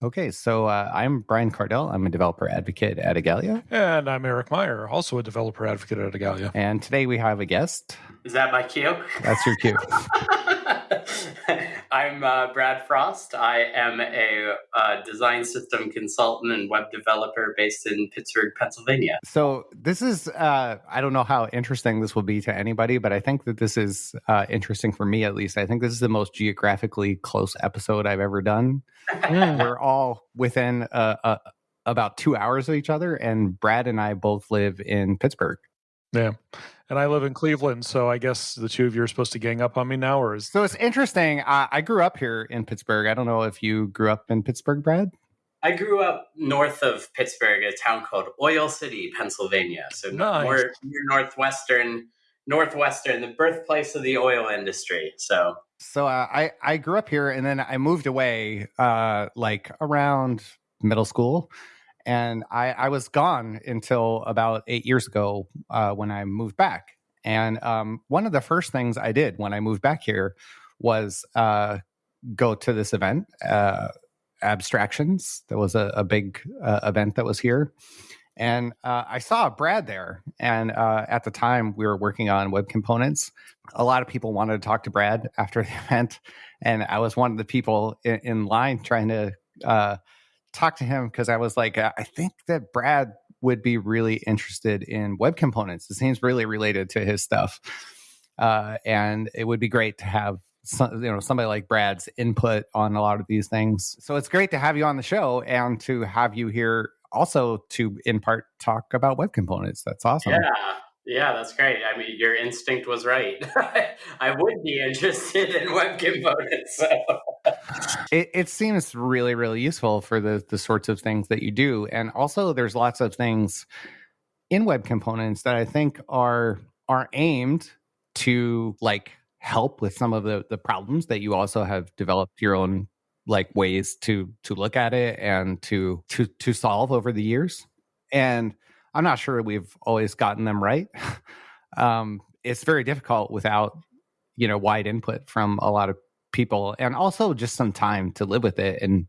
Okay, so uh, I'm Brian Kardell. I'm a developer advocate at Igalia. And I'm Eric Meyer, also a developer advocate at Igalia. And today we have a guest. Is that my cue? That's your cue. I'm uh, Brad Frost. I am a uh, design system consultant and web developer based in Pittsburgh, Pennsylvania. So, this is, uh, I don't know how interesting this will be to anybody, but I think that this is uh, interesting for me at least. I think this is the most geographically close episode I've ever done. We're all within uh, uh, about two hours of each other, and Brad and I both live in Pittsburgh. Yeah. And I live in Cleveland, so I guess the two of you are supposed to gang up on me now, or is So it's interesting. Uh, I grew up here in Pittsburgh. I don't know if you grew up in Pittsburgh, Brad. I grew up north of Pittsburgh, a town called Oil City, Pennsylvania. So Nice. more, more northwestern, northwestern, the birthplace of the oil industry. So So uh, I I grew up here, and then I moved away, uh, like around middle school, and I I was gone until about eight years ago uh, when I moved back. And um, one of the first things I did when I moved back here was uh, go to this event, uh, Abstractions. There was a, a big uh, event that was here. And uh, I saw Brad there. And uh, at the time, we were working on web components a lot of people wanted to talk to Brad after the event, and I was one of the people in, in line trying to talk to him because I was like, uh, I think that Brad would be really interested in web components. It seems really related to his stuff, uh, and it would be great to have some, you know somebody like Brad's input on a lot of these things. So it's great to have you on the show and to have you here also to in part talk about web components. That's awesome. yeah, yeah, that's great. I mean, your instinct was right. I would be interested in web components. So. it, it seems really really useful for the the sorts of things that you do and also there's lots of things in web components that i think are are aimed to like help with some of the the problems that you also have developed your own like ways to to look at it and to to to solve over the years and i'm not sure we've always gotten them right um it's very difficult without you know wide input from a lot of people and also just some time to live with it and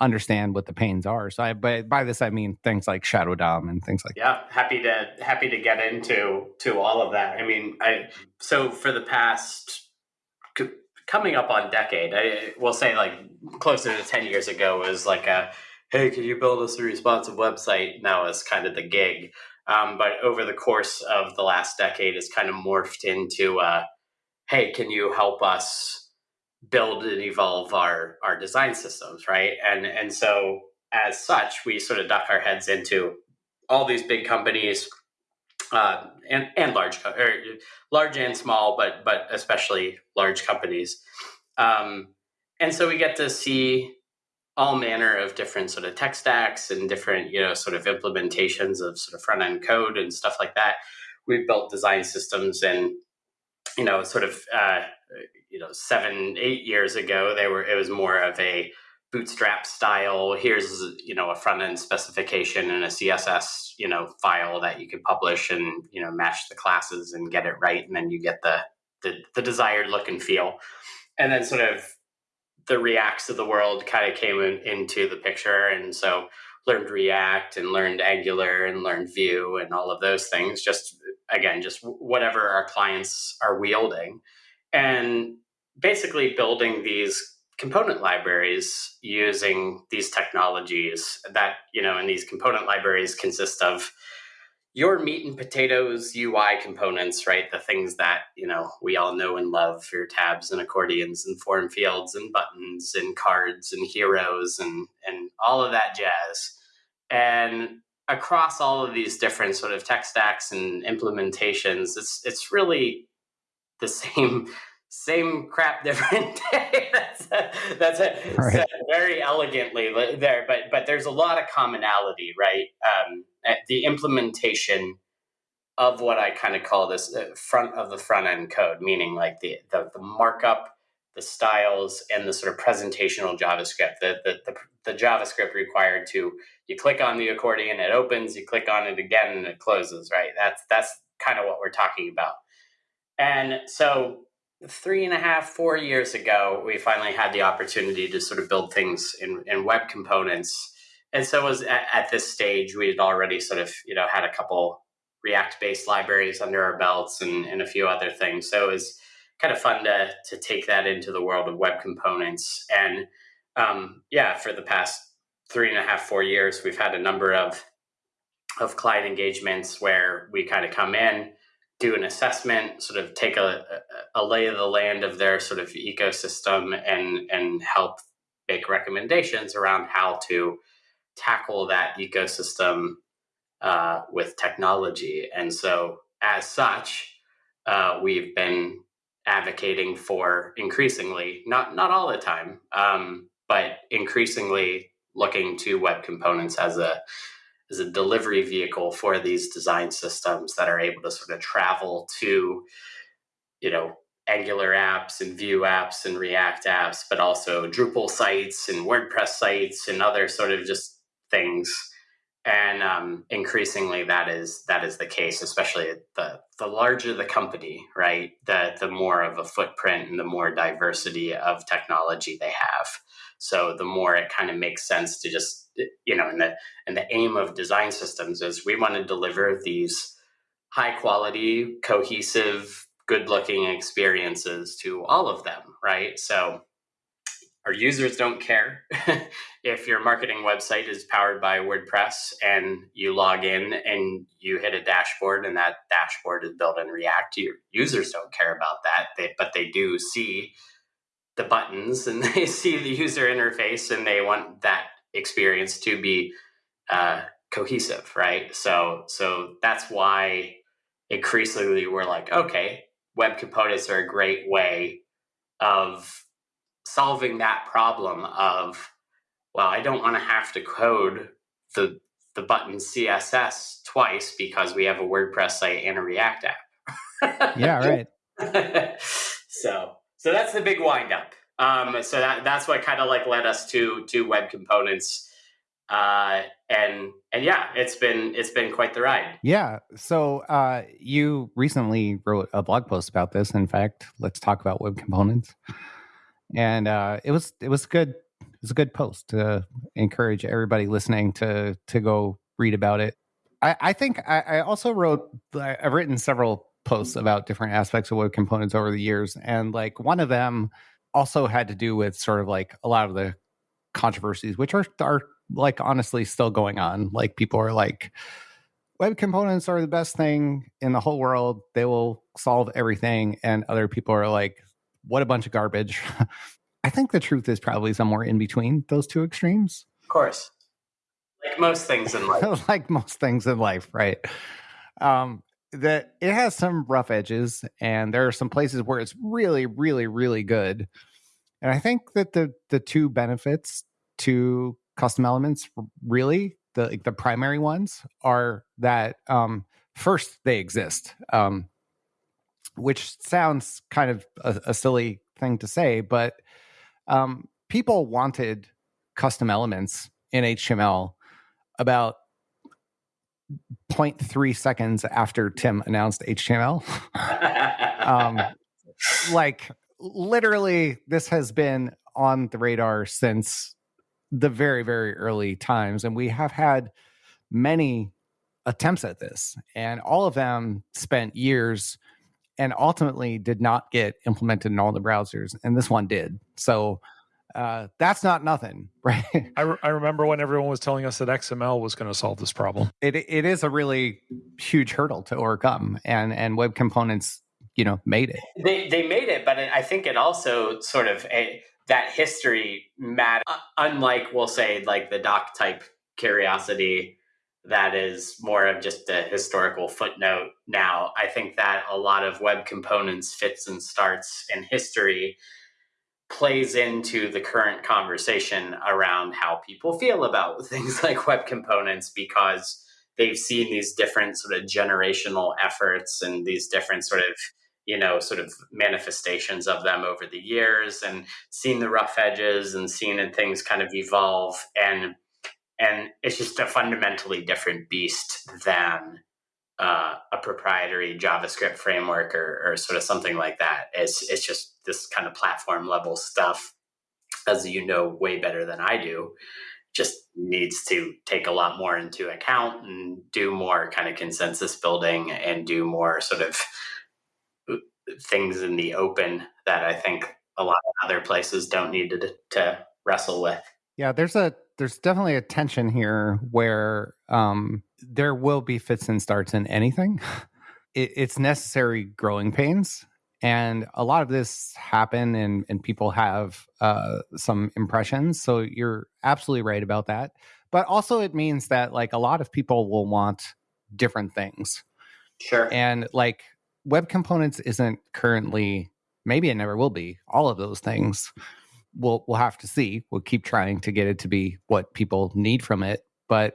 understand what the pains are. So I but by this I mean things like Shadow DOM and things like Yeah, happy to happy to get into to all of that. I mean, I so for the past coming up on decade, I will say like closer to ten years ago was like a hey, could you build us a responsive website? Now is kind of the gig. Um, but over the course of the last decade, it's kind of morphed into uh, hey, can you help us build and evolve our our design systems, right? And and so as such, we sort of duck our heads into all these big companies, uh, and and large or large and small, but but especially large companies. Um, and so we get to see all manner of different sort of tech stacks and different you know sort of implementations of sort of front end code and stuff like that. We've built design systems and you know sort of uh, you know seven eight years ago they were it was more of a bootstrap style here's you know a front end specification and a css you know file that you could publish and you know match the classes and get it right and then you get the the, the desired look and feel and then sort of the reacts of the world kind of came in, into the picture and so learned react and learned angular and learned vue and all of those things just again just whatever our clients are wielding. And basically building these component libraries using these technologies that you know and these component libraries consist of your meat and potatoes UI components, right? The things that you know we all know and love, for your tabs and accordions and form fields and buttons and cards and heroes and and all of that jazz. And across all of these different sort of tech stacks and implementations, it's it's really the same same crap different day. That's a, that's a, Right. said very elegantly there but but there's a lot of commonality right? Um, the implementation of what i kind of call this uh, front of the front end code meaning like the, the the markup the styles and the sort of presentational javascript the, the the the javascript required to you click on the accordion it opens you click on it again and it closes right? That's that's kind of what we're talking about. And so three and a half, four years ago, we finally had the opportunity to sort of build things in, in web components. And so was at, at this stage, we had already sort of, you know, had a couple React based libraries under our belts and, and a few other things. So it was kind of fun to, to take that into the world of web components. And um, yeah, for the past three and a half, four years, we've had a number of of client engagements where we kind of come in, do an assessment, sort of take a, a, lay of the land of their sort of ecosystem and and help make recommendations around how to tackle that ecosystem uh, with technology. And so, as such, uh, we've been advocating for increasingly, not not all the time, um, but increasingly looking to web components as a as a delivery vehicle for these design systems that are able to sort of travel to, you know, Angular apps and Vue apps and React apps, but also Drupal sites and WordPress sites and other sort of just things. And um, increasingly, that is that is the case. Especially the the larger the company, right? The the more of a footprint and the more diversity of technology they have. So the more it kind of makes sense to just you know, and the and the aim of design systems is we want to deliver these high quality, cohesive, good looking experiences to all of them, right? So our users don't care if your marketing website is powered by WordPress and you log in and you hit a dashboard and that dashboard is built in React. Your users don't care about that, they, but they do see the buttons and they see the user interface and they want that experience to be uh, cohesive, right? So so that's why increasingly we're like, okay, web components are a great way of solving that problem of well, I don't want to have to code the the button CSS twice because we have a WordPress site and a React app. yeah, right. so so that's the big windup. Um, so that that's what kind of like led us to to web components. Uh, and and yeah, it's been it's been quite the ride. Yeah. So uh, you recently wrote a blog post about this. In fact, let's talk about web components. And uh, it was it was good. It was a good post to encourage everybody listening to to go read about it. I, I think I, I also wrote. I've written several posts about different aspects of web components over the years, and like one of them also had to do with sort of like a lot of the controversies, which are are like honestly still going on. Like people are like, web components are the best thing in the whole world. They will solve everything. And other people are like, what a bunch of garbage. I think the truth is probably somewhere in between those two extremes. Of course. Like most things in life. like most things in life, right? Um, that it has some rough edges and there are some places where it's really really really good and i think that the the two benefits to custom elements really the like the primary ones are that um first they exist um which sounds kind of a, a silly thing to say but um people wanted custom elements in html about 0.3 seconds after Tim announced HTML. um, like literally, this has been on the radar since the very, very early times. And we have had many attempts at this, and all of them spent years and ultimately did not get implemented in all the browsers. And this one did. So uh, that's not nothing, right? I, re- I remember when everyone was telling us that XML was going to solve this problem. It it is a really huge hurdle to overcome, and and web components, you know, made it. They they made it, but I think it also sort of a, that history matter. Unlike we'll say like the doc type curiosity that is more of just a historical footnote now. I think that a lot of web components fits and starts in history plays into the current conversation around how people feel about things like web components because they've seen these different sort of generational efforts and these different sort of you know sort of manifestations of them over the years and seen the rough edges and seen things kind of evolve and and it's just a fundamentally different beast than uh, a proprietary JavaScript framework or, or sort of something like that. It's it's just this kind of platform level stuff, as you know way better than I do. Just needs to take a lot more into account and do more kind of consensus building and do more sort of uh, things in the open that I think a lot of other places don't need to, to wrestle with. Yeah, there's a there's definitely a tension here where um, there will be fits and starts in anything. It, it's necessary growing pains, and a lot of this happen, and and people have uh, some impressions. So you're absolutely right about that. But also, it means that like a lot of people will want different things. Sure. And like web components isn't currently, maybe it never will be, all of those things we'll we'll have to see. We'll keep trying to get it to be what people need from it. But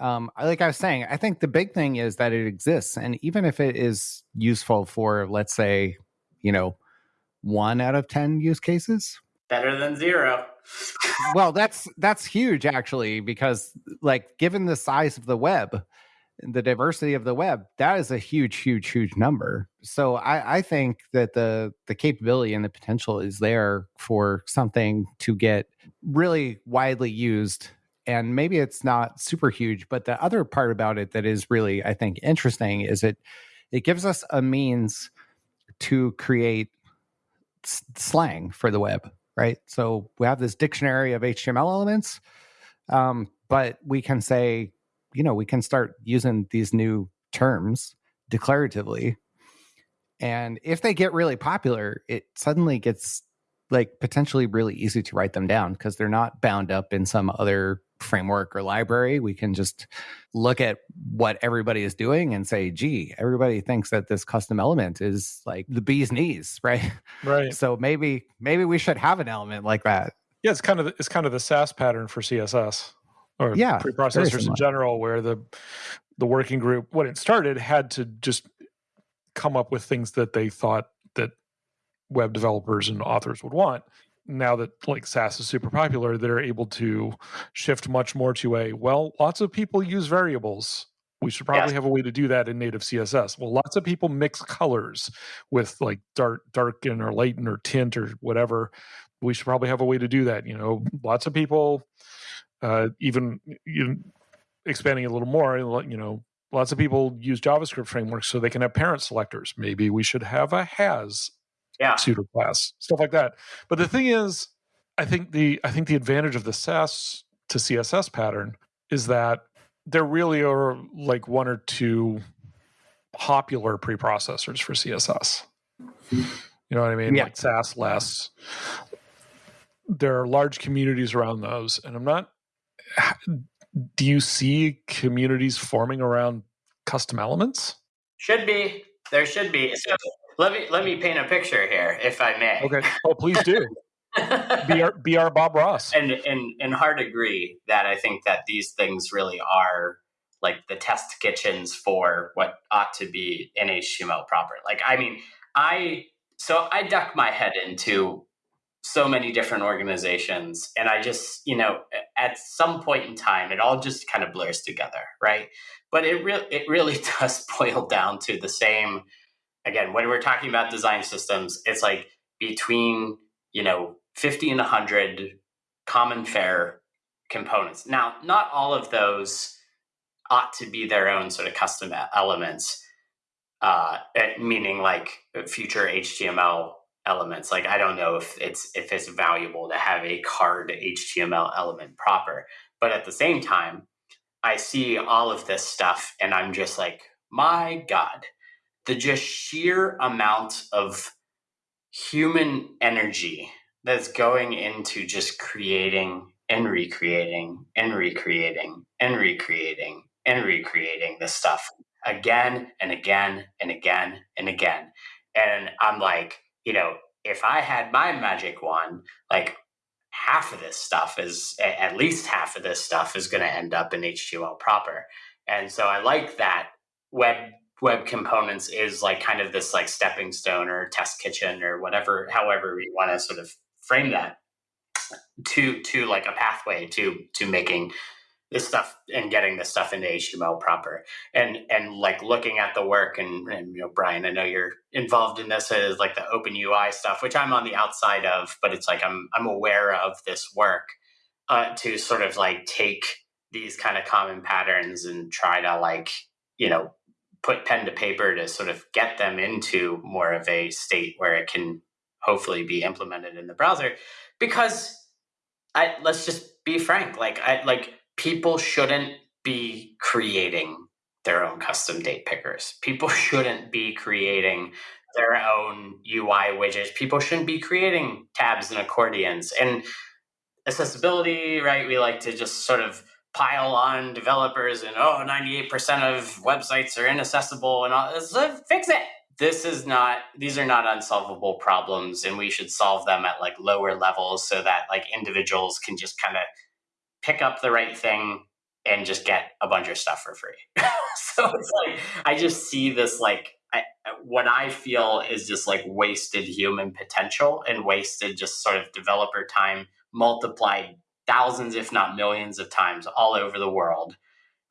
um, like I was saying, I think the big thing is that it exists, and even if it is useful for, let's say, you know, one out of ten use cases, better than zero. well, that's that's huge actually, because like given the size of the web, the diversity of the web that is a huge huge huge number so I, I think that the the capability and the potential is there for something to get really widely used and maybe it's not super huge but the other part about it that is really i think interesting is it it gives us a means to create s- slang for the web right so we have this dictionary of html elements um, but we can say you know, we can start using these new terms declaratively. And if they get really popular, it suddenly gets like potentially really easy to write them down because they're not bound up in some other framework or library. We can just look at what everybody is doing and say, gee, everybody thinks that this custom element is like the bee's knees, right? Right. So maybe maybe we should have an element like that. Yeah, it's kind of it's kind of the Sass pattern for CSS or yeah, preprocessors in general, where the the working group, when it started, had to just come up with things that they thought that web developers and authors would want. Now that like Sass is super popular, they're able to shift much more to a well, lots of people use variables. We should probably yes. have a way to do that in native CSS. Well, lots of people mix colors with like dark, darken or lighten or tint or whatever. We should probably have a way to do that. You know, lots of people uh, even you know, expanding a little more, you know, lots of people use JavaScript frameworks so they can have parent selectors. Maybe we should have a has yeah. pseudo class, stuff like that. But the thing is, I think the I think the advantage of the Sass to CSS pattern is that there really are like one or two popular preprocessors for CSS. You know what I mean? Yeah. Like Sass less. There are large communities around those, and I'm not do you see communities forming around custom elements? Should be. There should be. So let me let me paint a picture here, if I may. Okay. Oh, please do. be our be our Bob Ross. And and and hard agree that I think that these things really are like the test kitchens for what ought to be in HTML proper. Like I mean, I so I duck my head into so many different organizations and i just you know at some point in time it all just kind of blurs together right but it really it really does boil down to the same again when we're talking about design systems it's like between you know 50 and 100 common fair components now not all of those ought to be their own sort of custom elements uh, meaning like future html elements. Like I don't know if it's if it's valuable to have a card HTML element proper. But at the same time, I see all of this stuff and I'm just like, my God, the just sheer amount of human energy that's going into just creating and recreating and recreating and recreating and recreating this stuff again and again and again and again. And I'm like, you know, if I had my magic wand, like half of this stuff is at least half of this stuff is going to end up in HTML proper. And so I like that web web components is like kind of this like stepping stone or test kitchen or whatever however we want to sort of frame that to to like a pathway to to making this stuff and getting this stuff into HTML proper. And and like looking at the work and, and you know Brian I know you're involved in this is like the open UI stuff which I'm on the outside of but it's like I'm I'm aware of this work uh, to sort of like take these kind of common patterns and try to like you know put pen to paper to sort of get them into more of a state where it can hopefully be implemented in the browser because I let's just be frank like I like people shouldn't be creating their own custom date pickers. People shouldn't be creating their own UI widgets. People shouldn't be creating tabs and accordions. And accessibility, right? We like to just sort of pile on developers and oh 98% of websites are inaccessible and all so fix it. This is not these are not unsolvable problems and we should solve them at like lower levels so that like individuals can just kind of pick up the right thing and just get a bunch of stuff for free. So it's like i just see this like I, what i feel is just like wasted human potential and wasted just sort of developer time multiplied thousands, if not millions of times all over the world,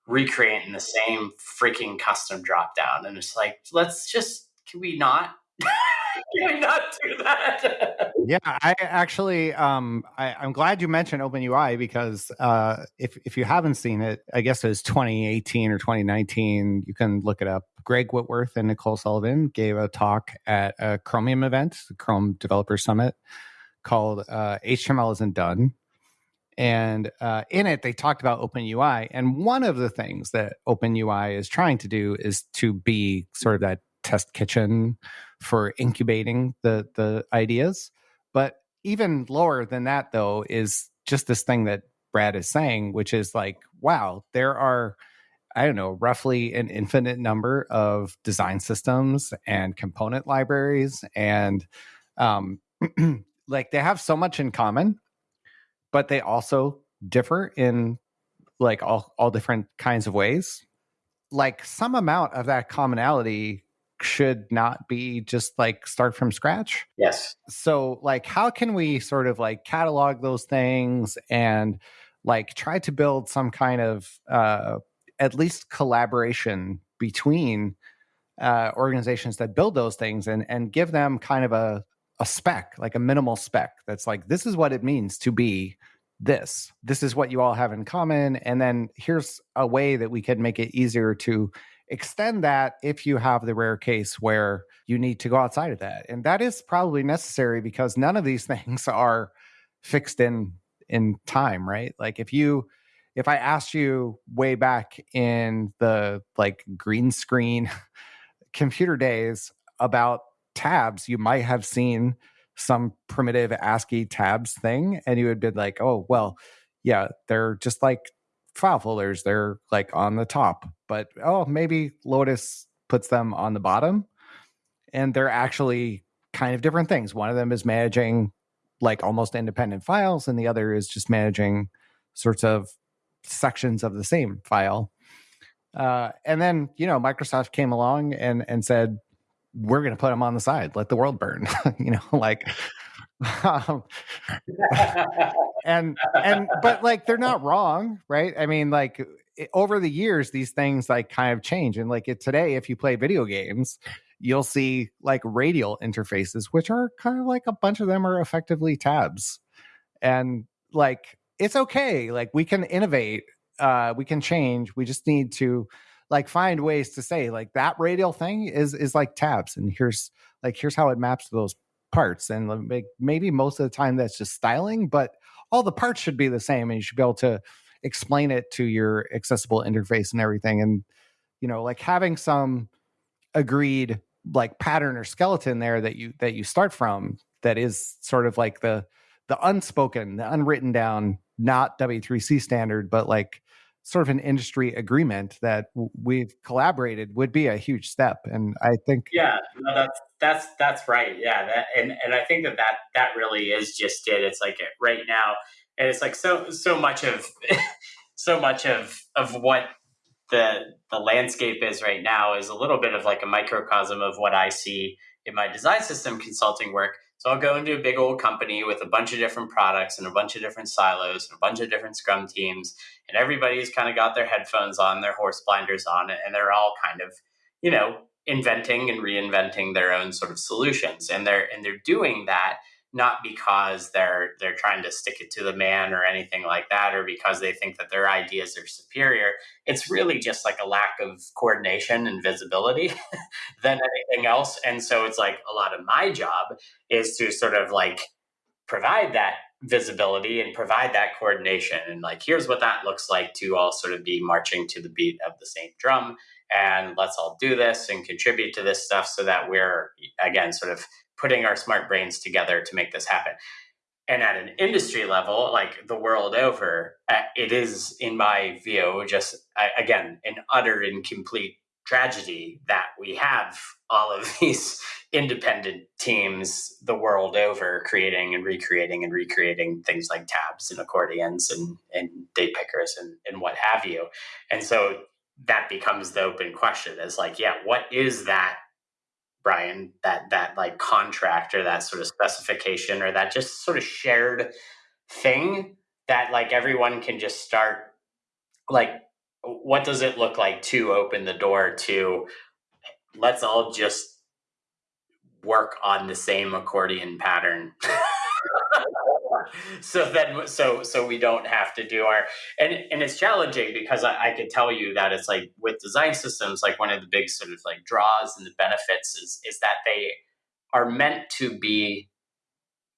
recreating the same freaking custom drop down. And it's like, let's just, can we not? can we not do that? yeah, I actually, um, I, am glad you mentioned OpenUI because uh, if if you haven't seen it, I guess it was 2018 or 2019. You can look it up. Greg Whitworth and Nicole Sullivan gave a talk at a Chromium event, the Chrome Developer Summit, called uh, "HTML Isn't Done." And uh, in it, they talked about OpenUI. And one of the things that OpenUI is trying to do is to be sort of that test kitchen for incubating the the ideas. But even lower than that, though, is just this thing that Brad is saying, which is like, wow, there are, I don't know, roughly an infinite number of design systems and component libraries. And um, like they have so much in common but they also differ in like all all different kinds of ways. Like some amount of that commonality should not be just like start from scratch. Yes. So like how can we sort of like catalog those things and like try to build some kind of uh at least collaboration between uh organizations that build those things and and give them kind of a a spec, like a minimal spec that's like, this is what it means to be this. This is what you all have in common. And then here's a way that we can make it easier to extend that if you have the rare case where you need to go outside of that. And that is probably necessary because none of these things are fixed in in time, right? Like if you if I asked you way back in the like green screen computer days about tabs, you might have seen some primitive ASCII tabs thing, and you would be like, oh, well, yeah, they're just like file folders. They're like on the top, but oh, maybe Lotus puts them on the bottom, and they're actually kind of different things. One of them is managing like almost independent files, and the other is just managing sorts of sections of the same file. Uh, and then you know Microsoft came along and and said, we're going to put them on the side let the world burn you know like um, and and but like they're not wrong right? I mean like it, over the years these things like kind of change and like it, today if you play video games you'll see like radial interfaces which are kind of like a bunch of them are effectively tabs and like it's okay like we can innovate uh we can change we just need to like find ways to say like that radial thing is is like tabs and here's like here's how it maps to those parts and like maybe most of the time that's just styling but all the parts should be the same and you should be able to explain it to your accessible interface and everything and you know like having some agreed like pattern or skeleton there that you that you start from that is sort of like the the unspoken the unwritten down not w3c standard but like sort of an industry agreement that we've collaborated would be a huge step and i think yeah no, that's that's that's right yeah that, and and i think that that that really is just it it's like it right now and it's like so so much of so much of of what the the landscape is right now is a little bit of like a microcosm of what i see in my design system consulting work So I'll go into a big old company with a bunch of different products and a bunch of different silos and a bunch of different scrum teams. And everybody's kind of got their headphones on, their horse blinders on, and they're all kind of, you know, inventing and reinventing their own sort of solutions. And they're and they're doing that not because they're they're trying to stick it to the man or anything like that or because they think that their ideas are superior. It's really just like a lack of coordination and visibility than anything else. And so it's like a lot of my job is to sort of like provide that visibility and provide that coordination. And like here's what that looks like to all sort of be marching to the beat of the same drum and let's all do this and contribute to this stuff so that we're again sort of putting our smart brains together to make this happen. And at an industry level, like the world over, uh, it is, in my view, just again an utter and complete tragedy that we have all of these independent teams the world over creating and recreating and recreating things like tabs and accordions and, and date pickers and, and what have you. And so that becomes the open question is like, yeah, what is that Brian, that that like contract or that sort of specification or that just sort of shared thing that like everyone can just start like what does it look like to open the door to let's all just work on the same accordion pattern so then so so we don't have to do our and and it's challenging because I, I could tell you that it's like with design systems like one of the big sort of like draws and the benefits is is that they are meant to be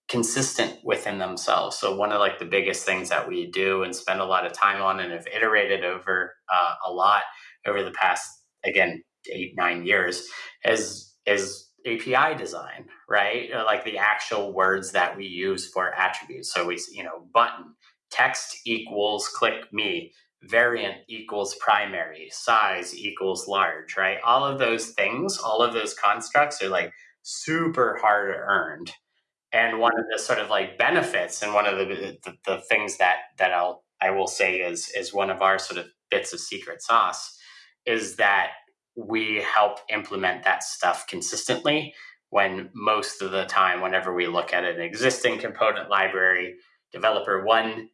consistent within themselves. So one of like the biggest things that we do and spend a lot of time on and have iterated over uh, a lot over the past again eight nine years is is API design, right? Uh, like the actual words that we use for attributes. So we, you know, button, text equals click me, variant equals primary, size equals large, right? All of those things, all of those constructs are like super hard earned. And one of the sort of like benefits and one of the, the, the things that that I'll I will say is is one of our sort of bits of secret sauce is that we help implement that stuff consistently when most of the time whenever we look at an existing component library developer one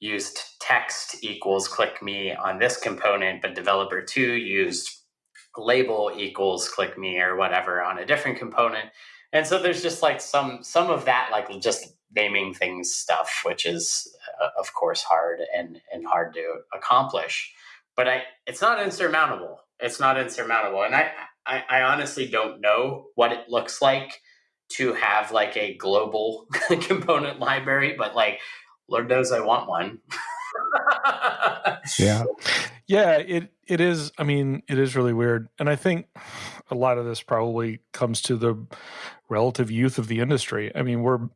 used text equals click me on this component but developer two used label equals click me or whatever on a different component. And so there's just like some some of that like just naming things stuff which is uh, of course hard and and hard to accomplish. But i it's not insurmountable. It's not insurmountable. And I, I, I honestly don't know what it looks like to have like a global component library, but like Lord knows I want one. yeah. Yeah, it it is I mean, it is really weird. And I think a lot of this probably comes to the relative youth of the industry. I mean, we're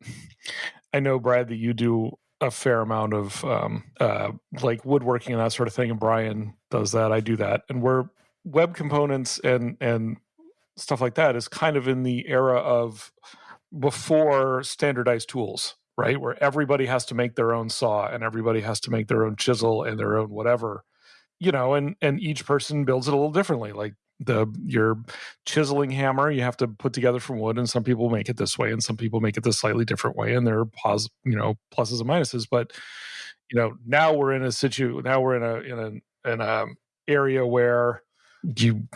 I know Brad that you do a fair amount of um, uh, like woodworking and that sort of thing, and Brian does that. I do that, and we're web components and and stuff like that is kind of in the era of before standardized tools right? Where everybody has to make their own saw and everybody has to make their own chisel and their own whatever you know and and each person builds it a little differently. Like the your chiseling hammer you have to put together from wood and some people make it this way and some people make it this slightly different way and there are pos you know pluses and minuses but you know now we're in a situ now we're in a in a in a area where you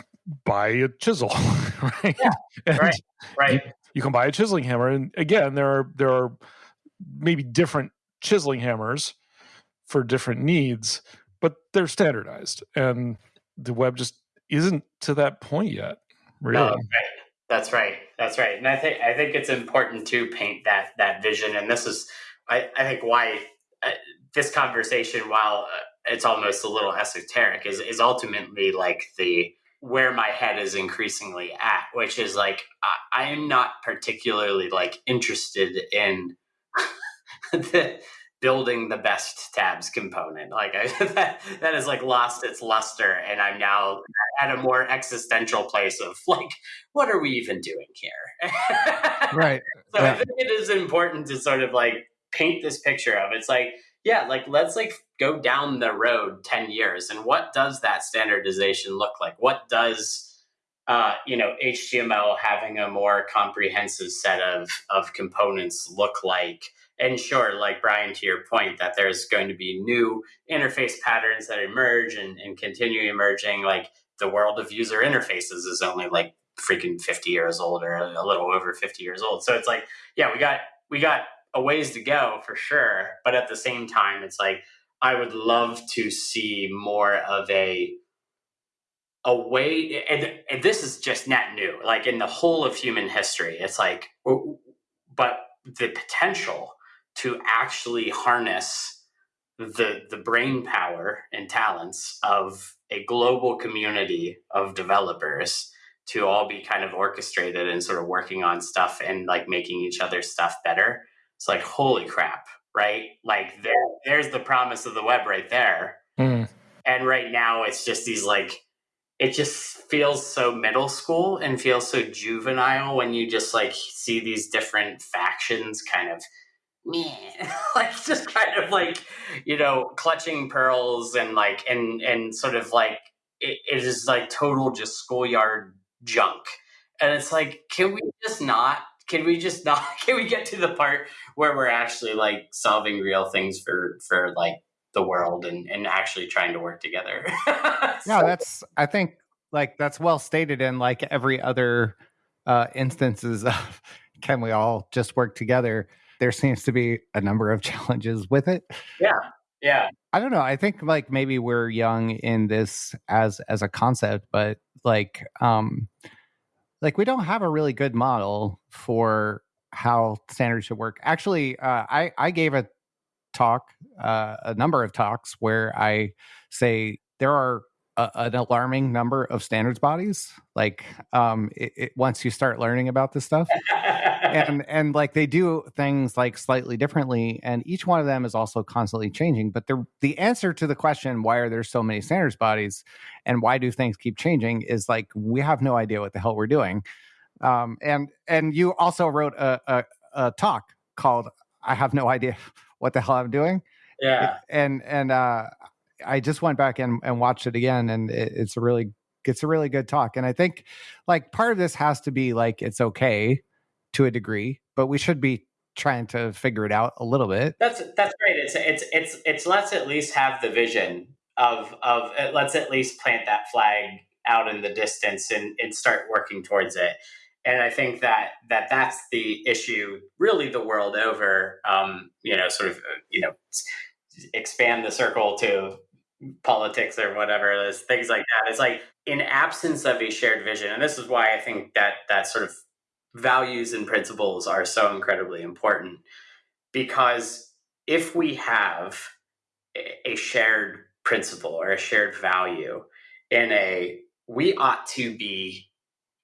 buy a chisel, right? Yeah, right, right. You, you, can buy a chiseling hammer, and again, there are there are maybe different chiseling hammers for different needs, but they're standardized, and the web just isn't to that point yet. Really, no, right. that's right. That's right. And I think I think it's important to paint that that vision, and this is I, I think why uh, this conversation, while uh, it's almost a little esoteric is is ultimately like the where my head is increasingly at which is like i, I am not particularly like interested in the building the best tabs component. Like I, that, that has like lost its luster and i'm now at a more existential place of like what are we even doing here? Right. So yeah. i think it is important to sort of like paint this picture of it's like yeah, like let's like go down the road 10 years and what does that standardization look like? What does uh, you know HTML having a more comprehensive set of of components look like? And sure, like Brian, to your point, that there's going to be new interface patterns that emerge and, and continue emerging. Like the world of user interfaces is only like freaking 50 years old or a little over 50 years old. So it's like, yeah, we got we got a ways to go for sure. But at the same time, it's like I would love to see more of a a way and, and this is just net new like in the whole of human history it's like but the potential to actually harness the the brain power and talents of a global community of developers to all be kind of orchestrated and sort of working on stuff and like making each other's stuff better it's like holy crap right? Like there there's the promise of the web right there. Mm. and right now it's just these like it just feels so middle school and feels so juvenile when you just like see these different factions kind of like just kind of like you know clutching pearls and like and and sort of like it, it is like total just schoolyard junk. And it's like can we just not can we just not can we get to the part where we're actually like solving real things for for like the world and and actually trying to work together so, yeah that's i think like that's well stated in like every other uh instances of can we all just work together there seems to be a number of challenges with it. Yeah. Yeah. I don't know. I think like maybe we're young in this as as a concept, but like um like we don't have a really good model for how standards should work. Actually, uh, I I gave a talk, uh, a number of talks where I say there are a, an alarming number of standards bodies. Like um, it, it, once you start learning about this stuff, and and like they do things like slightly differently, and each one of them is also constantly changing. But the the answer to the question why are there so many standards bodies, and why do things keep changing is like we have no idea what the hell we're doing. Um, and and you also wrote a, a, a talk called "I have no idea what the hell I'm doing." Yeah, and and uh, I just went back and, and watched it again, and it, it's a really it's a really good talk. And I think like part of this has to be like it's okay to a degree, but we should be trying to figure it out a little bit. That's that's great. It's it's it's it's let's at least have the vision of of uh, let's at least plant that flag out in the distance and and start working towards it. And I think that that that's the issue, really, the world over. Um, you know, sort of, uh, you know, expand the circle to politics or whatever there's things like that. It's like in absence of a shared vision and this is why i think that that sort of values and principles are so incredibly important because if we have a shared principle or a shared value in a we ought to be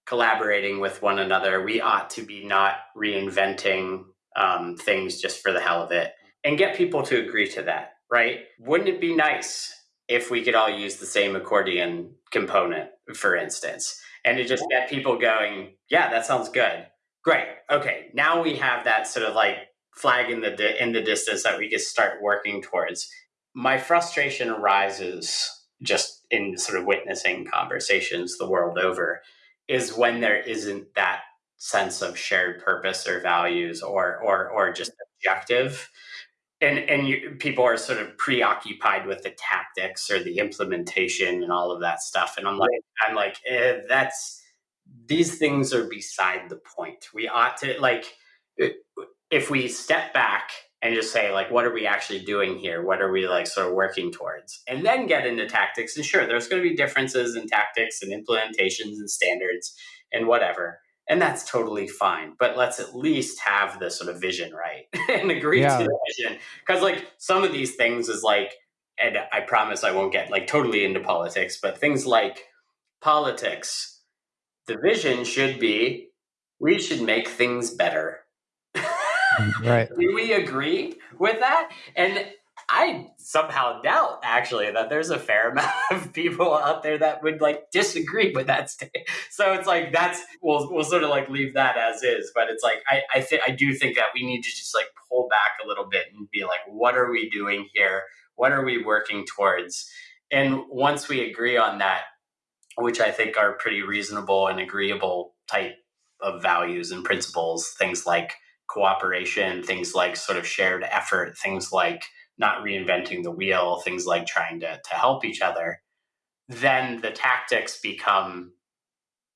collaborating with one another we ought to be not reinventing um, things just for the hell of it and get people to agree to that right? Wouldn't it be nice if we could all use the same accordion component, for instance, and to just get people going, yeah, that sounds good. Great. Okay, now we have that sort of like flag in the di- in the distance that we can start working towards. My frustration arises just in sort of witnessing conversations the world over is when there isn't that sense of shared purpose or values or or or just objective and and you, people are sort of preoccupied with the tactics or the implementation and all of that stuff. And i'm like i'm like eh, that's these things are beside the point. We ought to like if we step back and just say like what are we actually doing here? What are we like sort of working towards? And then get into tactics. And sure there's going to be differences in tactics and implementations and standards and whatever and that's totally fine but let's at least have the sort of vision right and agree yeah. to the vision. Because like some of these things is like and i promise i won't get like totally into politics but things like politics the vision should be we should make things better. Mm, right. Do we agree with that? And I somehow doubt actually that there's a fair amount of people out there that would like disagree with that statement. So it's like that's we'll we'll sort of like leave that as is. But it's like I I think I do think that we need to just like pull back a little bit and be like, what are we doing here? What are we working towards? And once we agree on that, which I think are pretty reasonable and agreeable type of values and principles. Things like cooperation, things like sort of shared effort, things like not reinventing the wheel, things like trying to, to help each other, then the tactics become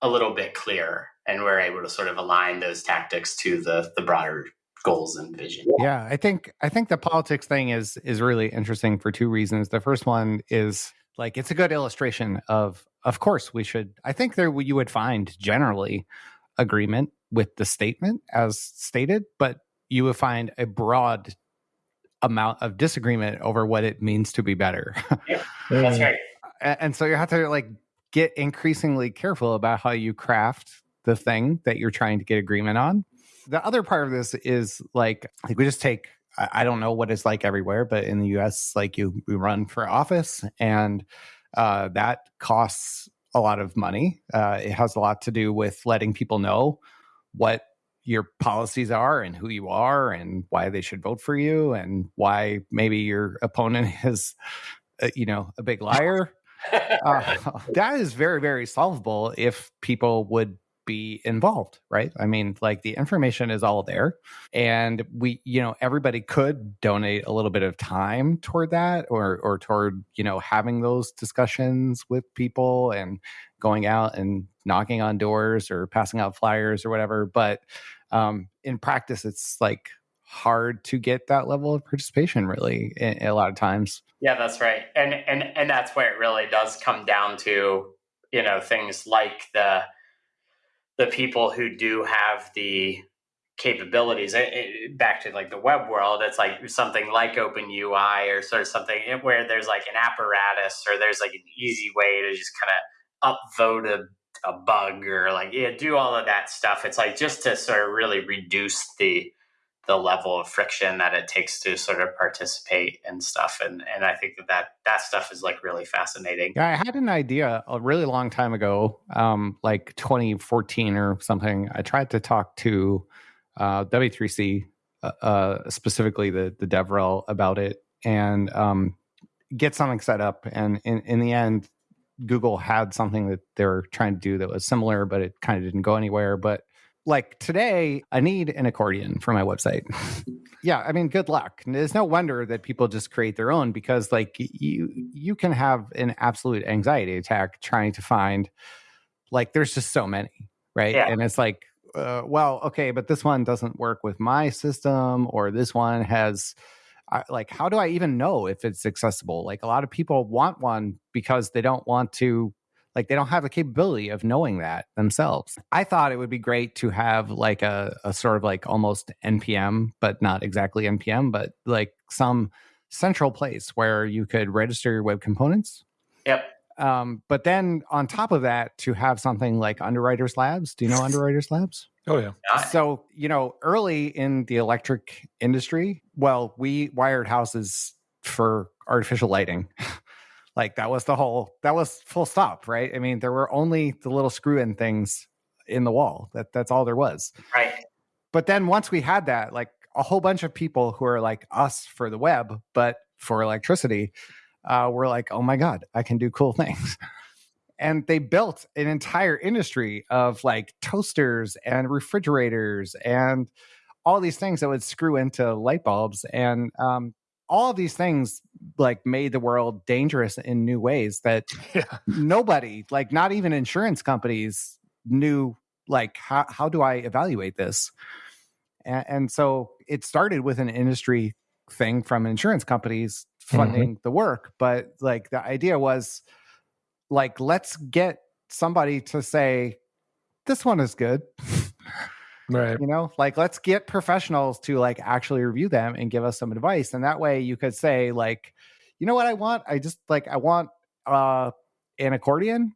a little bit clearer and we're able to sort of align those tactics to the the broader goals and vision. Yeah, I think I think the politics thing is is really interesting for two reasons. The first one is like it's a good illustration of of course we should I think there you would find generally agreement with the statement as stated, but you would find a broad amount of disagreement over what it means to be better. Yeah, that's right. and so you have to like get increasingly careful about how you craft the thing that you're trying to get agreement on. The other part of this is like, like we just take I don't know what it's like everywhere, but in the US, like you we run for office and uh, that costs a lot of money. Uh, it has a lot to do with letting people know what your policies are and who you are and why they should vote for you and why maybe your opponent is, uh, you know, a big liar. uh, that is very, very solvable if people would be involved, right? I mean, like the information is all there. And we, you know, everybody could donate a little bit of time toward that or or toward, you know, having those discussions with people and going out and knocking on doors or passing out flyers or whatever. But um, in practice, it's like hard to get that level of participation really a lot of times. Yeah, that's right. And and and that's where it really does come down to, you know, things like the the people who do have the capabilities it, it, back to like the web world it's like something like open ui or sort of something eh, where there's like an apparatus or there's like an easy way to just kind of upvote a, a bug or like yeah do all of that stuff. It's like just to sort of really reduce the the level of friction that it takes to sort of participate and stuff and and i think that that, that stuff is like really fascinating. Yeah i had an idea a really long time ago um like 2014 or something. I tried to talk to uh w3c uh, uh, specifically the the devrel about it and um get something set up and in in the end google had something that they were trying to do that was similar but it kind of didn't go anywhere but like today, I need an accordion for my website. yeah, I mean, good luck. There's no wonder that people just create their own because, like, you you can have an absolute anxiety attack trying to find, like, there's just so many, right? Yeah. And it's like, uh, well, okay, but this one doesn't work with my system, or this one has. Uh, like how do i even know if it's accessible like a lot of people want one because they don't want to like they don't have the capability of knowing that themselves. I thought it would be great to have like a, a sort of like almost NPM, but not exactly NPM, but like some central place where you could register your web components. Yep. Um, but then on top of that, to have something like Underwriters Labs. Do you know Underwriters Labs? Oh yeah. So you know, early in the electric industry, well, we wired houses for artificial lighting. Like that was the whole that was full stop, right? I mean, there were only the little screw in things in the wall. That that's all there was. Right. But then once we had that, like a whole bunch of people who are like us for the web, but for electricity, uh, were like, oh my God, I can do cool things. And they built an entire industry of like toasters and refrigerators and all these things that would screw into light bulbs. And um, all these things like made the world dangerous in new ways that yeah. nobody like not even insurance companies knew like how, how do i evaluate this and, and so it started with an industry thing from insurance companies mm-hmm. funding mm-hmm. the work but like the idea was like let's get somebody to say this one is good Right. You know, like let's get professionals to like actually review them and give us some advice. And that way you could say, like, you know what I want? I just like I want uh an accordion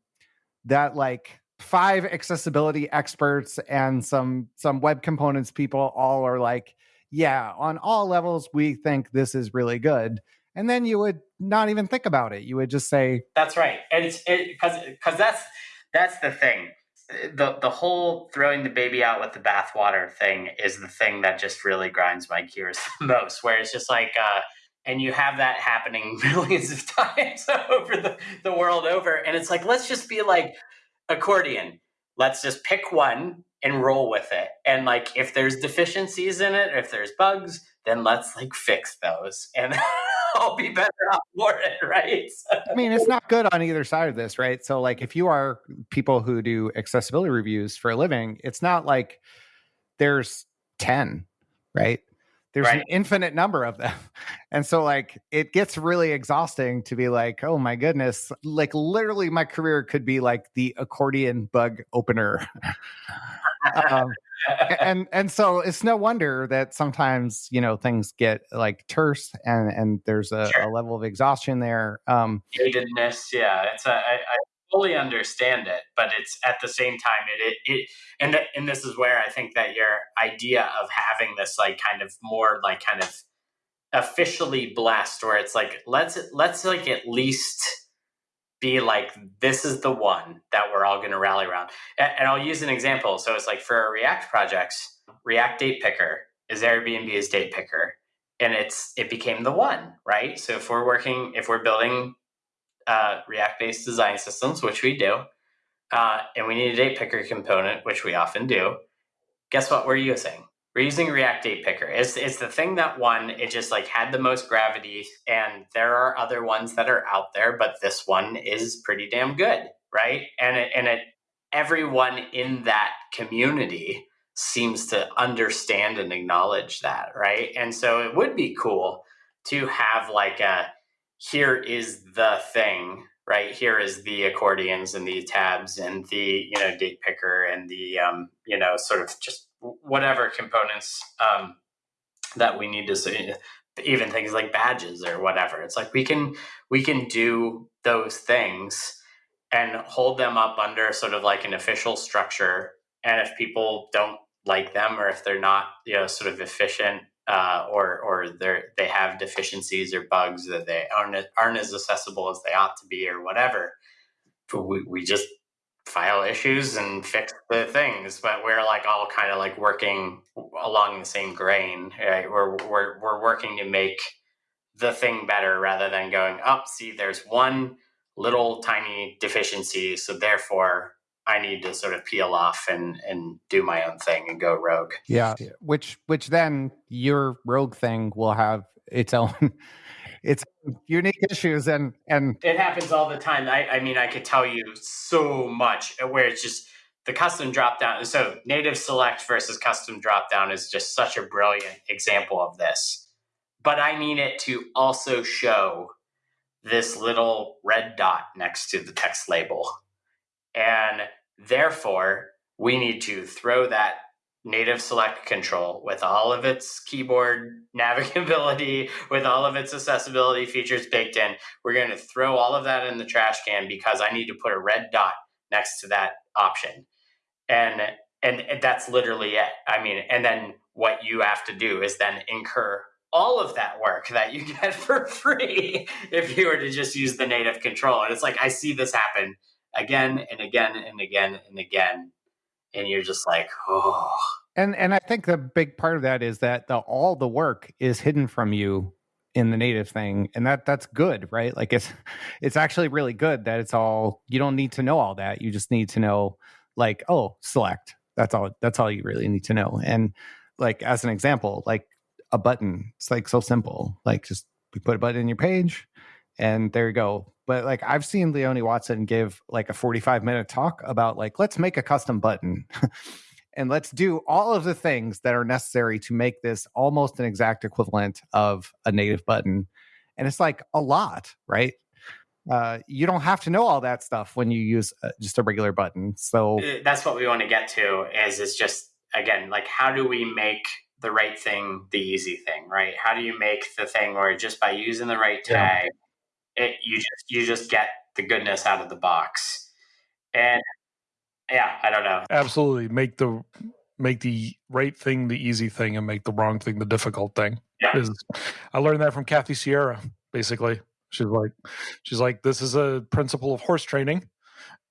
that like five accessibility experts and some some web components people all are like, yeah, on all levels we think this is really good. And then you would not even think about it. You would just say That's right. And it's because it, cuz that's that's the thing the the whole throwing the baby out with the bathwater thing is the thing that just really grinds my gears the most. Where it's just like, uh, and you have that happening millions of times over the, the world over. And it's like, let's just be like accordion. Let's just pick one and roll with it. And like, if there's deficiencies in it, if there's bugs, then let's like fix those and I'll be better off for it, right? I mean, it's not good on either side of this, right? So, like, if you are people who do accessibility reviews for a living, it's not like there's 10, right? There's Right. an infinite number of them. And so, like, it gets really exhausting to be like, oh my goodness, like, literally, my career could be like the accordion bug opener. Um, and and so it's no wonder that sometimes you know things get like terse and and there's a, Sure. a level of exhaustion there um yeah. It's a, I, I fully understand it, but it's at the same time it it, it and th- and this is where I think that your idea of having this like kind of more like kind of officially blessed, where it's like let's let's like at least be like this is the one that we're all going to rally around. And, and I'll use an example. So it's like for our React projects, React Date Picker is Airbnb's date picker, and it's it became the one, right? So if we're working, if we're building uh, React based design systems, which we do, uh, and we need a date picker component, which we often do, guess what we're using? We're using React Date Picker. It's, it's the thing that won. It just like had the most gravity, and there are other ones that are out there, but this one is pretty damn good, right? And it, and it everyone in that community seems to understand and acknowledge that, right? And so it would be cool to have like a here is the thing right here is the accordions and the tabs and the you know date picker and the um, you know sort of just whatever components um, that we need to see even things like badges or whatever it's like we can we can do those things and hold them up under sort of like an official structure and if people don't like them or if they're not you know sort of efficient uh, or or they they have deficiencies or bugs that they aren't aren't as accessible as they ought to be or whatever. We we just file issues and fix the things, but we're like all kind of like working along the same grain. Right? We're we're we're working to make the thing better rather than going up. see, there's one little tiny deficiency, so therefore I need to sort of peel off and and do my own thing and go rogue. yeah which which then your rogue thing will have its own its unique issues and and It happens all the time. I, I mean, I could tell you so much uh, where it's just the custom drop down. So, native select versus custom drop down is just such a brilliant example of this. But I need it to also show this little red dot next to the text label. And therefore, we need to throw that native select control with all of its keyboard navigability, with all of its accessibility features baked in. We're going to throw all of that in the trash can because I need to put a red dot next to that option. And and that's literally it. I mean, and then what you have to do is then incur all of that work that you get for free if you were to just use the native control. And it's like I see this happen again and again and again and again. And you're just like, oh, and and I think the big part of that is that the all the work is hidden from you in the native thing and that that's good right? Like it's it's actually really good that it's all you don't need to know all that you just need to know like oh select that's all that's all you really need to know. And like as an example like a button it's like so simple like just you put a button in your page and there you go but like i've seen leonie watson give like a 45 minute talk about like let's make a custom button and let's do all of the things that are necessary to make this almost an exact equivalent of a native button. And it's like a lot right? Uh, you don't have to know all that stuff when you use uh, just a regular button so Uh, that's what we want to get to is is just again like how do we make the right thing the easy thing right? How do you make the thing where just by using the right Yeah. It you just you just get the goodness out of the box and yeah i don't know Absolutely. Make the make the right thing the easy thing and make the wrong thing the difficult thing. Yeah. Is I learned that from Kathy Sierra, basically. She's like she's like, this is a principle of horse training.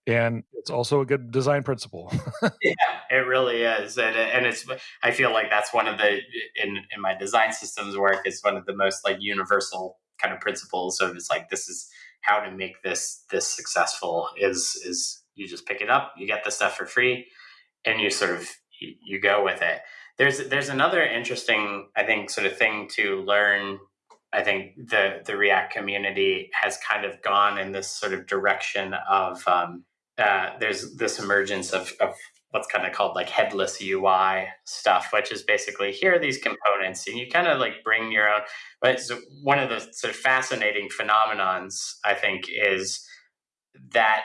and it's also a good design principle. yeah, it really is, and and it's I feel like that's one of the in in my design systems work is one of the most like universal kind of principles of it's like this is how to make this this successful is is you just pick it up, you get the stuff for free, and you sort of you, you go with it. There's there's another interesting I think sort of thing to learn I think the the React community has kind of gone in this sort of direction of um, uh, there's this emergence of, of what's kind of called like headless UI stuff, which is basically here are these components, and you kind of like bring your own. But one of the sort of fascinating phenomenons I think is that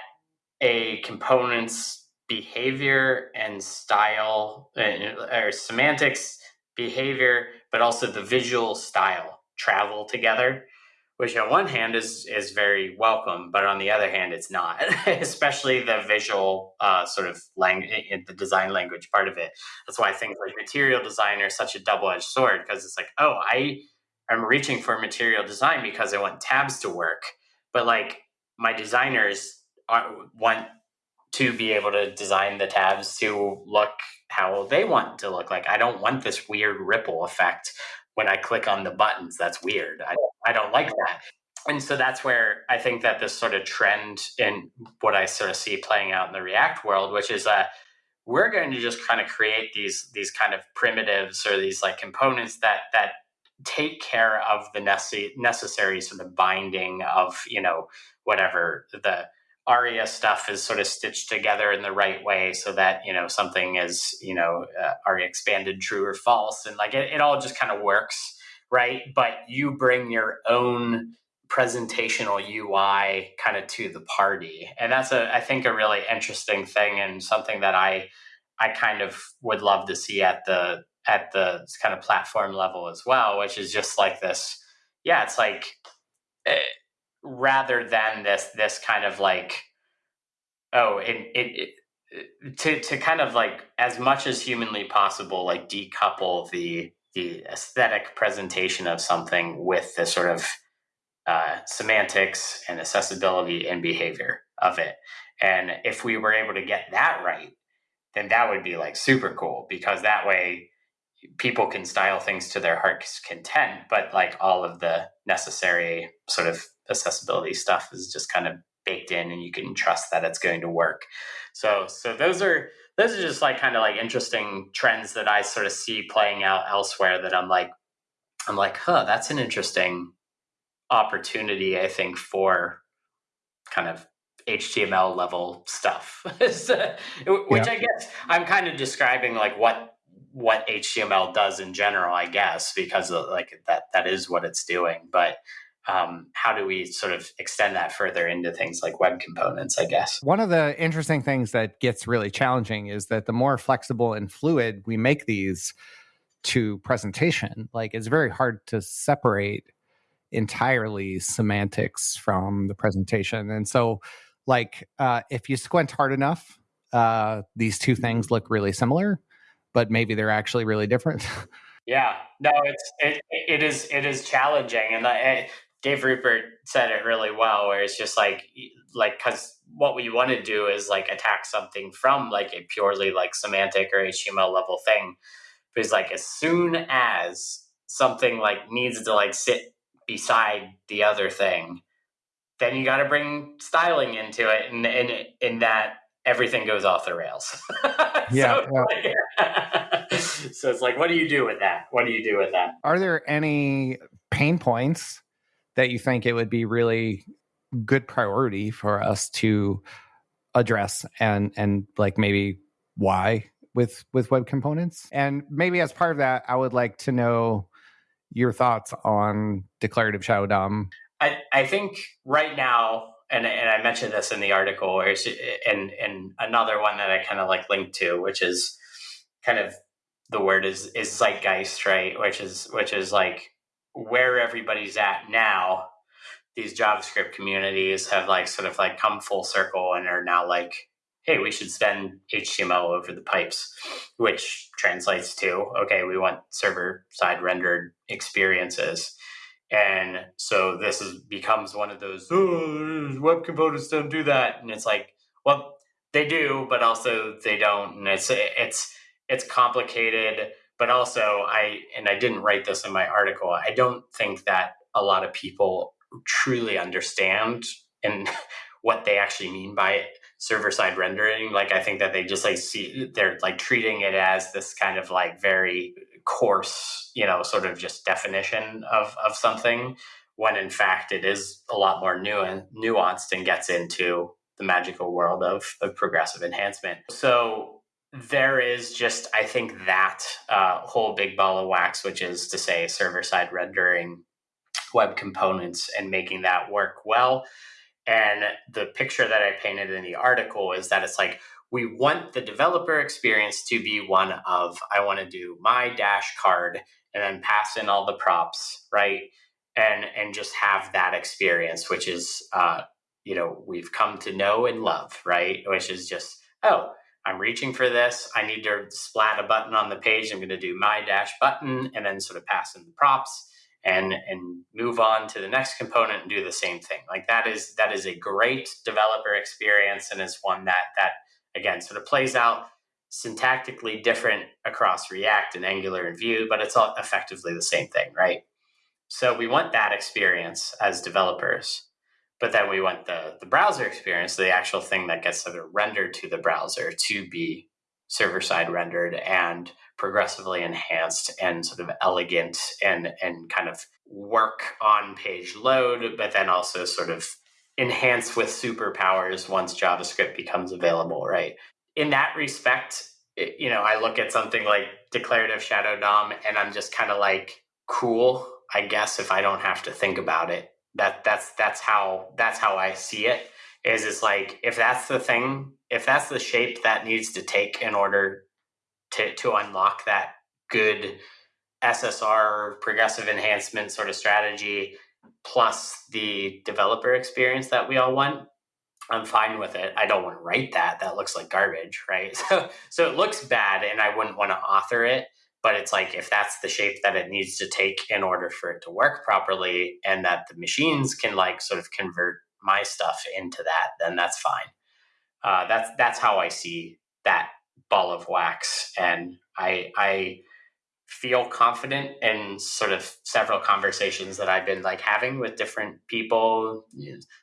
a component's behavior and style uh, or semantics behavior, but also the visual style travel together which on one hand is is very welcome, but on the other hand, it's not. Especially the visual uh, sort of language, the design language part of it. That's why things like material design are such a double edged sword because it's like, oh, I am reaching for material design because I want tabs to work, but like my designers are, want to be able to design the tabs to look how they want to look like. I don't want this weird ripple effect when I click on the buttons. That's weird. I, oh. I don't like that. And so that's where I think that this sort of trend in what I sort of see playing out in the React world, which is that we're going to just kind of create these these kind of primitives or these like components that that take care of the necessary necessary sort of binding of you know whatever the aria stuff is sort of stitched together in the right way so that you know something is you know uh, aria expanded true or false and like it, it all just kind of works right? But you bring your own presentational ui kind of to the party and that's a i think a really interesting thing and something that i i kind of would love to see at the at the kind of platform level as well which is just like this. Yeah it's like eh, rather than this this kind of like oh it, it, it to to kind of like as much as humanly possible like decouple the the aesthetic presentation of something with the sort of uh, semantics and accessibility and behavior of it. And if we were able to get that right then that would be like super cool because that way people can style things to their heart's content but like all of the necessary sort of accessibility stuff is just kind of baked in and you can trust that it's going to work. So so those are those are just like kind of like interesting trends that I sort of see playing out elsewhere that I'm like I'm like, huh, that's an interesting opportunity, I think, for kind of HTML level stuff. which yeah. I guess I'm kind of describing like what what HTML does in general, I guess, because like that that is what it's doing. But um, how do we sort of extend that further into things like web components, I guess? One of the interesting things that gets really challenging is that the more flexible and fluid we make these to presentation, like it's very hard to separate entirely semantics from the presentation. And so, like, uh, if you squint hard enough, uh, these two things look really similar, but maybe they're actually really different. Yeah, no, it's it, it is it is challenging, and I, Dave Rupert said it really well, where it's just like like because what we want to do is like attack something from like a purely like semantic or HTML level thing. Because like as soon as something like needs to like sit beside the other thing, then you got to bring styling into it, and and in that everything goes off the rails. yeah. so, yeah. so it's like, what do you do with that? What do you do with that? Are there any pain points that you think it would be really good priority for us to address and and like maybe why with with web components? And maybe as part of that i would like to know your thoughts on declarative shadow dom. I i think right now and and i mentioned this in the article and and another one that i kind of like linked to which is kind of the word is is zeitgeist right? Which is which is like where everybody's at now, these JavaScript communities have like sort of like come full circle and are now like, hey, we should send HTML over the pipes, which translates to, okay, we want server side rendered experiences. And so this is becomes one of those oh, web components don't do that. And it's like, well, they do, but also they don't, and it's it's it's complicated. But also, I and I didn't write this in my article. I don't think that a lot of people truly understand and what they actually mean by server side rendering. Like I think that they just like see they're like treating it as this kind of like very coarse, you know, sort of just definition of of something when in fact it is a lot more nu- nuanced and gets into the magical world of, of progressive enhancement. So there is just, I think, that uh, whole big ball of wax, which is to say server side rendering web components and making that work well. And the picture that I painted in the article is that it's like we want the developer experience to be one of I want to do my dash card and then pass in all the props, right? And and just have that experience, which is uh, you know we've come to know and love, right? Which is just oh, I'm reaching for this. I need to splat a button on the page. I'm going to do my dash button and then sort of pass in the props and and move on to the next component and do the same thing. Like that is that is a great developer experience and is one that that again sort of plays out syntactically different across React and Angular and Vue, but it's all effectively the same thing, right? So we want that experience as developers, but then we want the the browser experience, the actual thing that gets sort of rendered to the browser to be server side rendered and progressively enhanced and sort of elegant and and kind of work on page load, but then also sort of enhance with superpowers once JavaScript becomes available, right? In that respect, you know, I look at something like declarative shadow DOM and I'm just kind of like, cool, I guess if I don't have to think about it. That that's that's how that's how I see it. Is it's like if that's the thing, if that's the shape that needs to take in order to to unlock that good SSR progressive enhancement sort of strategy plus the developer experience that we all want, I'm fine with it. I don't want to write that. That looks like garbage, right? So so it looks bad and I wouldn't want to author it, but it's like if that's the shape that it needs to take in order for it to work properly and that the machines can like sort of convert my stuff into that, then that's fine. Uh, that's that's how I see that ball of wax, and I I feel confident in sort of several conversations that I've been like having with different people,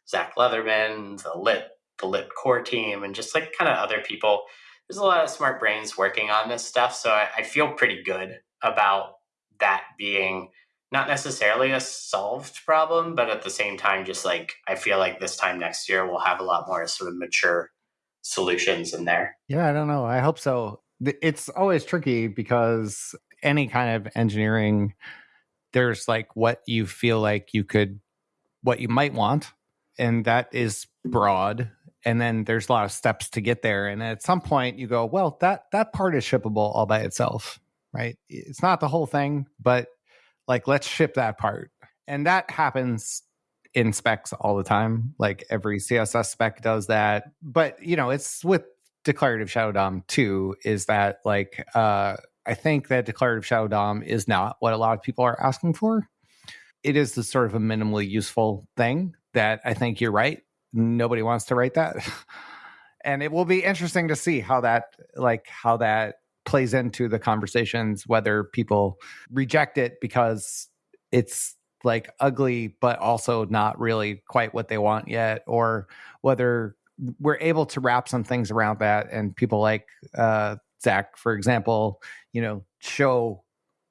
Zach Leatherman, the lit the lit core team, and just like kind of other people. There's a lot of smart brains working on this stuff, so I, I feel pretty good about that being not necessarily a solved problem, but at the same time, just like I feel like this time next year we'll have a lot more sort of mature solutions in there. Yeah, I don't know. I hope so. It's always tricky because any kind of engineering, there's like what you feel like you could, what you might want, and that is broad. And then there's a lot of steps to get there. And at some point, you go, well, that that part is shippable all by itself, right? It's not the whole thing, but like let's ship that part. And that happens in specs all the time. Like every CSS spec does that. But you know, it's with declarative shadow DOM too, is that like uh I think that declarative shadow DOM is not what a lot of people are asking for. It is the sort of a minimally useful thing that I think you're right. Nobody wants to write that. and it will be interesting to see how that like how that plays into the conversations whether people reject it because it's like ugly but also not really quite what they want yet or whether we're able to wrap some things around that and people like uh, zach for example you know show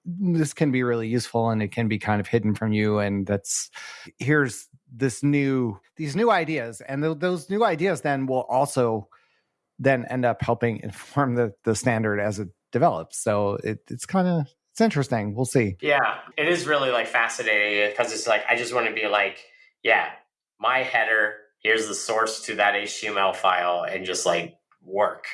this can be really useful and it can be kind of hidden from you and that's here's this new these new ideas and th- those new ideas then will also then end up helping inform the the standard as it develops so it, it's kind of it's interesting. We'll see. Yeah, it is really like fascinating uh, because it's like I just want to be like, yeah, my header. Here's the source to that HTML file, and just like work.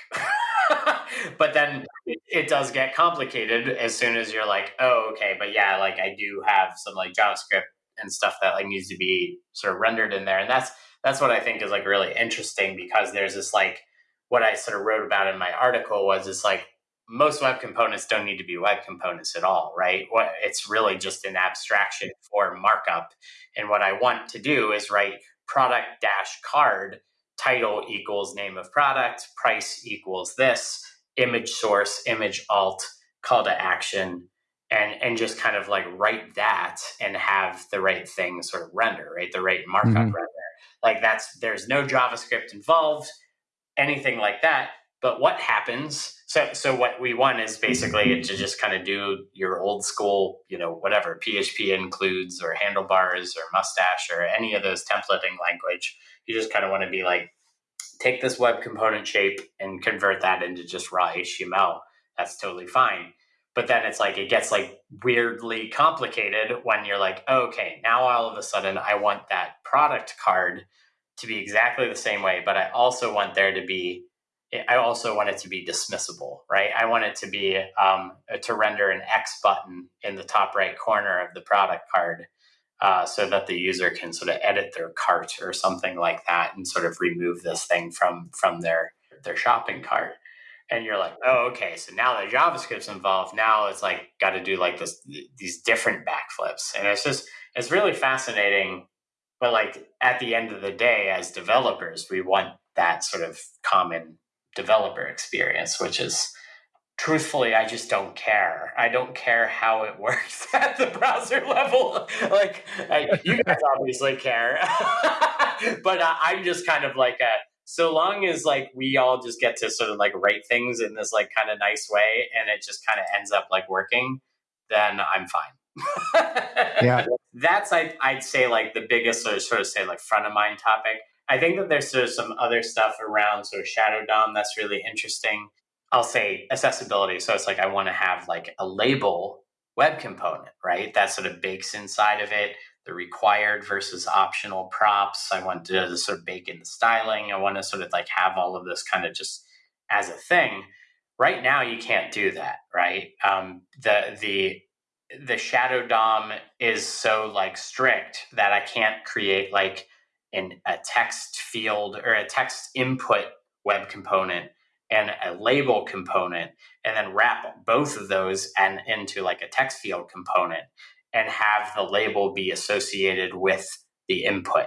but then it does get complicated as soon as you're like, oh, okay, but yeah, like I do have some like JavaScript and stuff that like needs to be sort of rendered in there, and that's that's what I think is like really interesting because there's this like what I sort of wrote about in my article was it's like most web components don't need to be web components at all, right? What it's really just an abstraction for markup. And what I want to do is write product dash card title equals name of product, price equals this, image source, image alt, call to action, and and just kind of like write that and have the right thing sort of render, right? The right markup mm-hmm. render. Like that's there's no JavaScript involved, anything like that. But what happens? So so what we want is basically to just kind of do your old school, you know, whatever PHP includes or handlebars or mustache or any of those templating language. You just kind of want to be like, take this web component shape and convert that into just raw HTML. That's totally fine but then it's like it gets like weirdly complicated when you're like okay now all of a sudden i want that product card to be exactly the same way but i also want there to be i also want it to be dismissible right? I want it to be um, to render an x button in the top right corner of the product card uh, so that the user can sort of edit their cart or something like that and sort of remove this thing from from their their shopping cart and you're like, oh, okay. So now the JavaScript's involved. Now it's like got to do like this these different backflips, and it's just it's really fascinating. But like at the end of the day, as developers, we want that sort of common developer experience, which is truthfully, I just don't care. I don't care how it works at the browser level. like I, you guys obviously care, but uh, I'm just kind of like a so long as like we all just get to sort of like write things in this like kind of nice way and it just kind of ends up like working then i'm fine. Yeah. That's I, i'd say like the biggest sort of, sort of say like front of mind topic. I think that there's sort of some other stuff around sort of shadow dom that's really interesting. I'll say accessibility. So it's like i want to have like a label web component right? That sort of bakes inside of it the required versus optional props. I want to sort of bake in the styling. I want to sort of like have all of this kind of just as a thing. Right now, you can't do that, right? Um, the the the shadow DOM is so like strict that I can't create like in a text field or a text input web component and a label component and then wrap both of those and into like a text field component and have the label be associated with the input.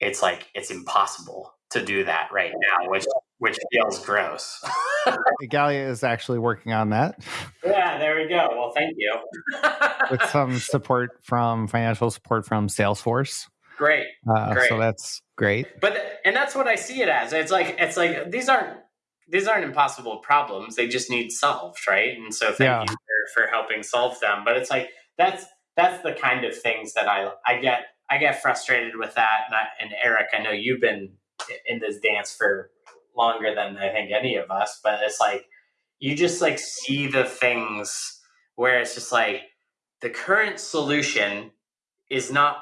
It's like it's impossible to do that right now, which which feels gross. Igalia is actually working on that. Yeah, there we go. Well, thank you. With some support from financial support from Salesforce. Great. Uh, great. So that's great. But and that's what I see it as. It's like it's like these aren't these aren't impossible problems. They just need solved, right? And so thank yeah. you for, for helping solve them. But it's like that's that's the kind of things that I I get I get frustrated with that. And, I, and Eric, I know you've been in this dance for longer than I think any of us, but it's like you just like see the things where it's just like the current solution is not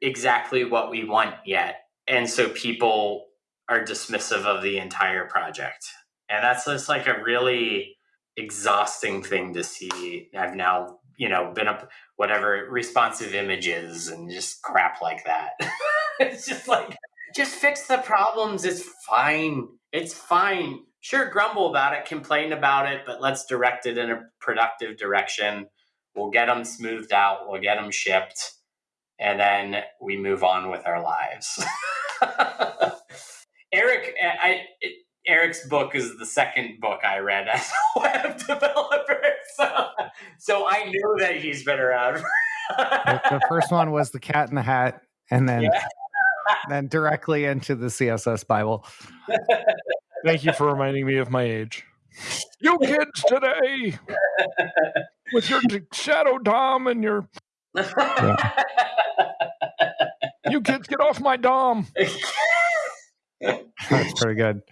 exactly what we want yet. And so people are dismissive of the entire project. And that's just like a really exhausting thing to see. I've now you know, been up whatever responsive images and just crap like that. it's just like, just fix the problems. It's fine. It's fine. Sure, grumble about it, complain about it, but let's direct it in a productive direction. We'll get them smoothed out. We'll get them shipped, and then we move on with our lives. Eric, I, Eric's book is the second book I read as a web developer. So, so I knew that he's been around. the first one was The Cat in the Hat, and then yeah. then directly into the CSS Bible. Thank you for reminding me of my age. You kids today, with your shadow dom and your. Yeah. You kids get off my dom. That's pretty good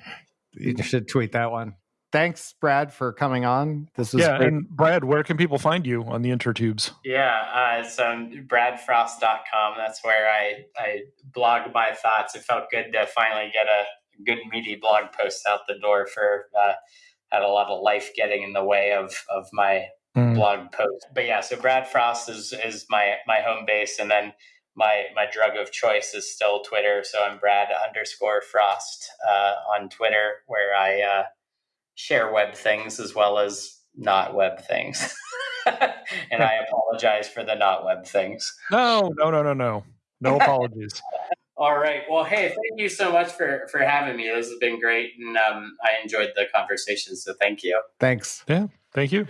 you should tweet that one. Thanks, Brad, for coming on. This was yeah. Great. And Brad, where can people find you on the intertubes? Yeah, uh, it's um, bradfrost.com. That's where I, I blog my thoughts. It felt good to finally get a good meaty blog post out the door for uh, had a lot of life getting in the way of of my mm. blog post. But yeah, so Brad Frost is is my my home base, and then my my drug of choice is still Twitter. So I'm Brad underscore Frost uh, on Twitter, where I uh, share web things as well as not web things. and I apologize for the not web things. No, no, no, no, no, no apologies. All right. Well, hey, thank you so much for for having me. This has been great, and um, I enjoyed the conversation. So thank you. Thanks. Yeah. Thank you.